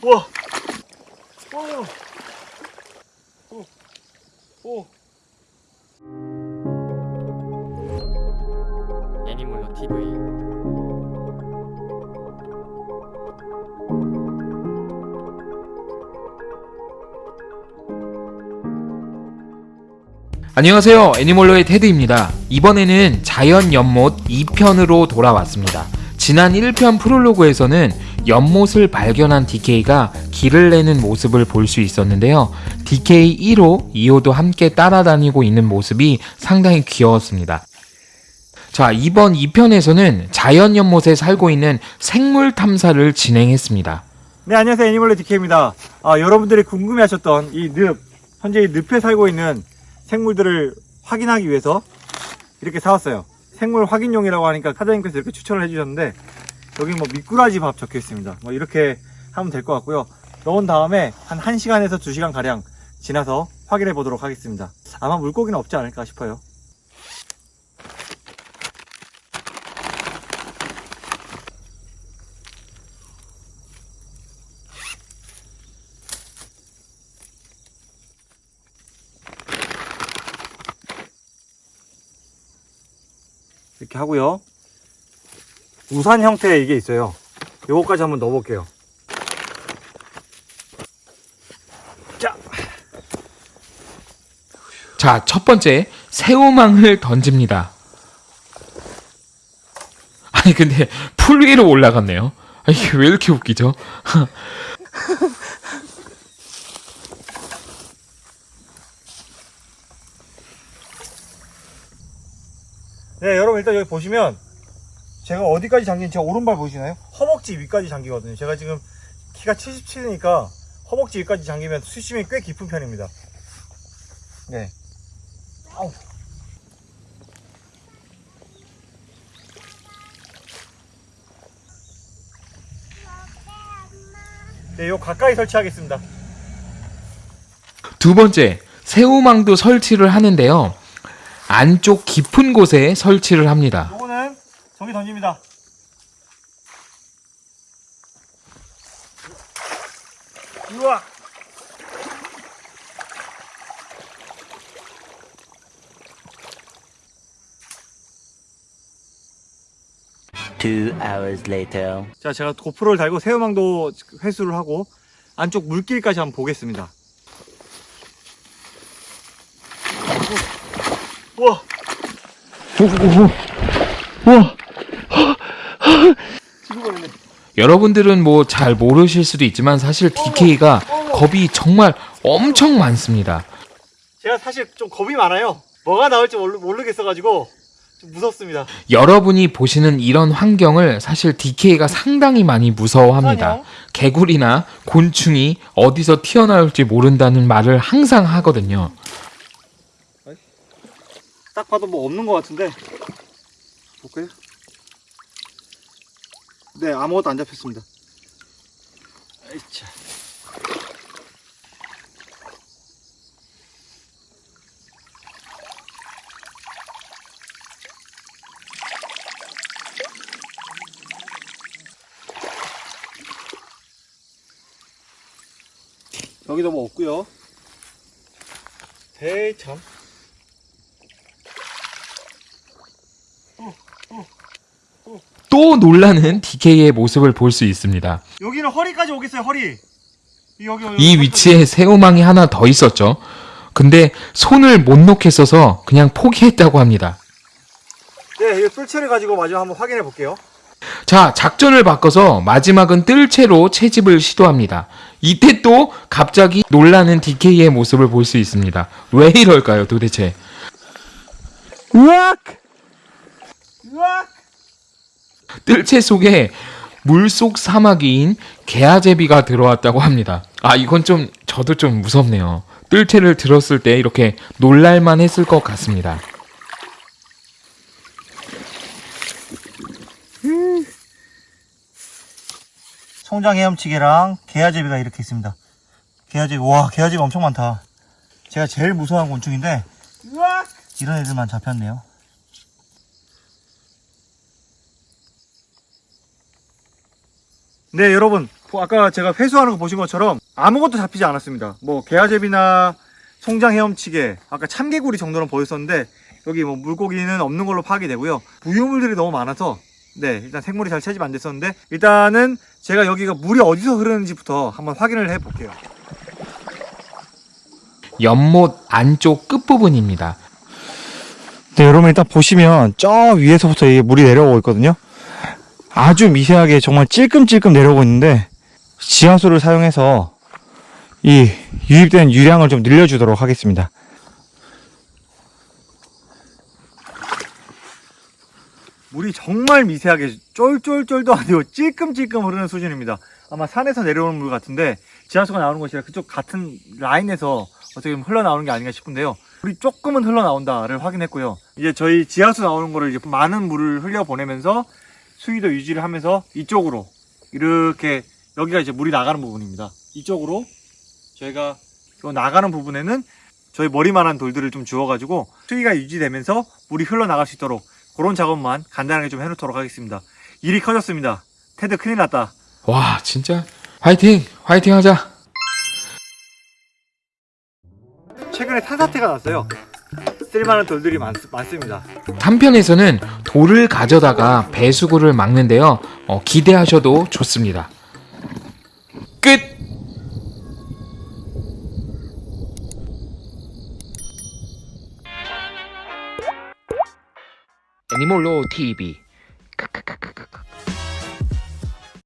우와. 오. 오. 오. 애니몰로 TV 안녕하세요 애니멀로의 테드입니다 이번에는 자연 연못 2편으로 돌아왔습니다 지난 1편 프롤로그에서는 연못을 발견한 DK가 길을 내는 모습을 볼 수 있었는데요 DK 1호, 2호도 함께 따라다니고 있는 모습이 상당히 귀여웠습니다 자 이번 2편에서는 자연 연못에 살고 있는 생물 탐사를 진행했습니다 네, 안녕하세요. 애니멀레 DK입니다. 아, 여러분들이 궁금해하셨던 이 늪, 현재 이 늪에 살고 있는 생물들을 확인하기 위해서 이렇게 사왔어요. 생물 확인용이라고 하니까 사장님께서 이렇게 추천을 해주셨는데 여기 뭐 미꾸라지 밥 적혀 있습니다. 뭐 이렇게 하면 될 것 같고요. 넣은 다음에 한 1시간에서 2시간 가량 지나서 확인해 보도록 하겠습니다. 아마 물고기는 없지 않을까 싶어요. 이렇게 하고요. 우산 형태의 이게 있어요. 요거까지 한번 넣어 볼게요. 자, 자, 첫 번째 새우망을 던집니다. 아니 근데 풀 위로 올라갔네요. 아, 이게 왜 이렇게 웃기죠? 네, 여러분 일단 여기 보시면 제가 어디까지 잠긴 제 오른발 보이시나요? 허벅지 위까지 잠기거든요. 제가 지금 키가 77이니까 허벅지 위까지 잠기면 수심이 꽤 깊은 편입니다. 네. 아우. 네, 요 가까이 설치하겠습니다. 두 번째 새우망도 설치를 하는데요. 안쪽 깊은 곳에 설치를 합니다. 요거는 저기 던집니다. 우와. Two hours later. 자, 제가 고프로를 달고 새우망도 회수를 하고 안쪽 물길까지 한번 보겠습니다. 우와. 우와. 여러분들은 뭐 잘 모르실 수도 있지만 사실 DK가 겁이 정말 엄청 많습니다. 제가 사실 좀 겁이 많아요. 뭐가 나올지 모르, 모르겠어가지고 좀 무섭습니다. 여러분이 보시는 이런 환경을 사실 DK가 상당히 많이 무서워합니다. 개구리나 곤충이 어디서 튀어나올지 모른다는 말을 항상 하거든요. 딱 봐도 뭐 없는 것 같은데. 볼까요? 네 아무것도 안 잡혔습니다. 아이차. 여기도 뭐 없고요. 대참 또 놀라는 DK의 모습을 볼 수 있습니다. 여기는 허리까지 오겠어요 허리 여기, 여기 이 위치에 새우망이 하나 더 있었죠. 근데 손을 못 놓겠어서 그냥 포기했다고 합니다. 네, 이 뜰채를 가지고 마지막 한번 확인해 볼게요. 자, 작전을 바꿔서 마지막은 뜰채로 채집을 시도합니다. 이때 또 갑자기 놀라는 DK의 모습을 볼 수 있습니다. 왜 이럴까요, 도대체? 으악! 으악! 뜰채 속에 물속 사마귀인 개아제비가 들어왔다고 합니다. 아, 이건 좀 저도 좀 무섭네요. 뜰채를 들었을 때 이렇게 놀랄만 했을 것 같습니다. 송장 헤엄치개랑 개아제비가 이렇게 있습니다. 개아제비, 와, 개아제비 엄청 많다. 제가 제일 무서워하는 곤충인데, 이런 애들만 잡혔네요. 네, 여러분. 뭐 아까 제가 회수하는 거 보신 것처럼 아무것도 잡히지 않았습니다. 뭐 게아제비나 송장 헤엄치개, 아까 참개구리 정도는 보였었는데 여기 뭐 물고기는 없는 걸로 파악이 되고요. 부유물들이 너무 많아서 네 일단 생물이 잘 채집 안 됐었는데 일단은 제가 여기가 물이 어디서 흐르는지부터 한번 확인을 해 볼게요. 연못 안쪽 끝부분입니다. 네, 여러분 일단 보시면 저 위에서부터 이게 물이 내려오고 있거든요. 아주 미세하게 정말 찔끔찔끔 내려오고 있는데 지하수를 사용해서 이 유입된 유량을 좀 늘려주도록 하겠습니다. 물이 정말 미세하게 쫄쫄쫄도 아니고 찔끔찔끔 흐르는 수준입니다. 아마 산에서 내려오는 물 같은데 지하수가 나오는 것이라 그쪽 같은 라인에서 어떻게 보면 흘러나오는 게 아닌가 싶은데요. 물이 조금은 흘러나온다를 확인했고요. 이제 저희 지하수 나오는 거를 많은 물을 흘려보내면서 수위도 유지를 하면서 이쪽으로 이렇게 여기가 이제 물이 나가는 부분입니다. 이쪽으로 저희가 요 나가는 부분에는 저희 머리만한 돌들을 좀 주워가지고 수위가 유지되면서 물이 흘러나갈 수 있도록 그런 작업만 간단하게 좀 해놓도록 하겠습니다. 일이 커졌습니다. 테드 큰일 났다. 와, 진짜 화이팅! 화이팅 하자! 최근에 산사태가 났어요. 쓸만한 돌들이 많, 많습니다. 한편에서는 돌을 가져다가 배수구를 막는데요. 어, 기대하셔도 좋습니다. 끝! 애니몰로 TV